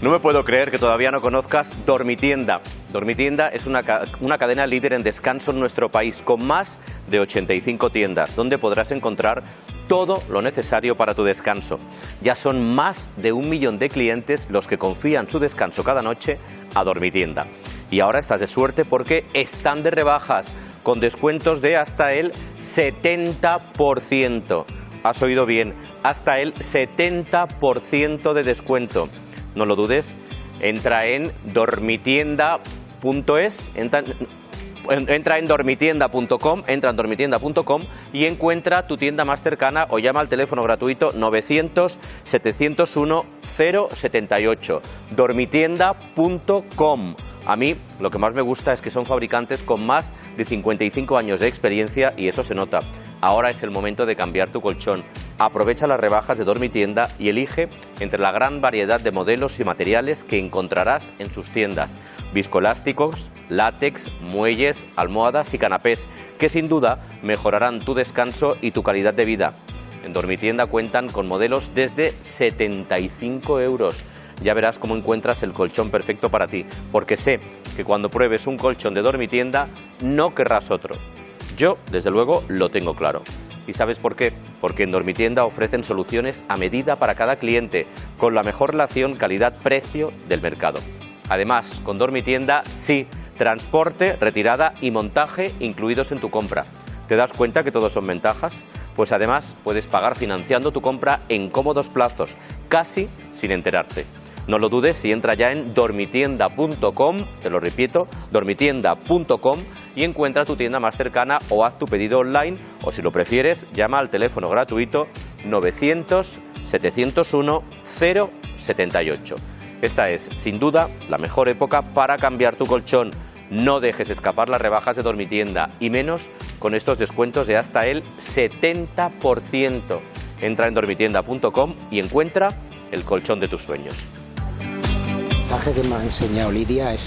No me puedo creer que todavía no conozcas Dormitienda. Dormitienda es una, una, cadena líder en descanso en nuestro país, con más de 85 tiendas, donde podrás encontrar todo lo necesario para tu descanso. Ya son más de un millón de clientes los que confían su descanso cada noche a Dormitienda. Y ahora estás de suerte porque están de rebajas, con descuentos de hasta el 70%. Has oído bien, hasta el 70% de descuento no lo dudes, entra en dormitienda.es, entra, entra, en dormitienda.com, entra en dormitienda.com y encuentra tu tienda más cercana o llama al teléfono gratuito 900 701 078. dormitienda.com a mí lo que más me gusta es que son fabricantes con más de 55 años de experiencia y eso se nota. Ahora es el momento de cambiar tu colchón. Aprovecha las rebajas de Dormitienda y elige entre la gran variedad de modelos y materiales que encontrarás en sus tiendas. Viscolásticos, látex, muelles, almohadas y canapés, que sin duda mejorarán tu descanso y tu calidad de vida. En Dormitienda cuentan con modelos desde 75 euros ya verás cómo encuentras el colchón perfecto para ti, porque sé que cuando pruebes un colchón de dormitienda no querrás otro. Yo, desde luego, lo tengo claro. ¿Y sabes por qué? Porque en Dormitienda ofrecen soluciones a medida para cada cliente, con la mejor relación calidad-precio del mercado. Además, con Dormitienda sí, transporte, retirada y montaje incluidos en tu compra. ¿Te das cuenta que todos son ventajas? Pues además puedes pagar financiando tu compra en cómodos plazos, casi sin enterarte. No lo dudes y entra ya en dormitienda.com, te lo repito, dormitienda.com y encuentra tu tienda más cercana o haz tu pedido online o si lo prefieres llama al teléfono gratuito 900 701 078. Esta es, sin duda, la mejor época para cambiar tu colchón. No dejes escapar las rebajas de Dormitienda y menos con estos descuentos de hasta el 70%. Entra en dormitienda.com y encuentra el colchón de tus sueños mensaje que me ha enseñado Lidia es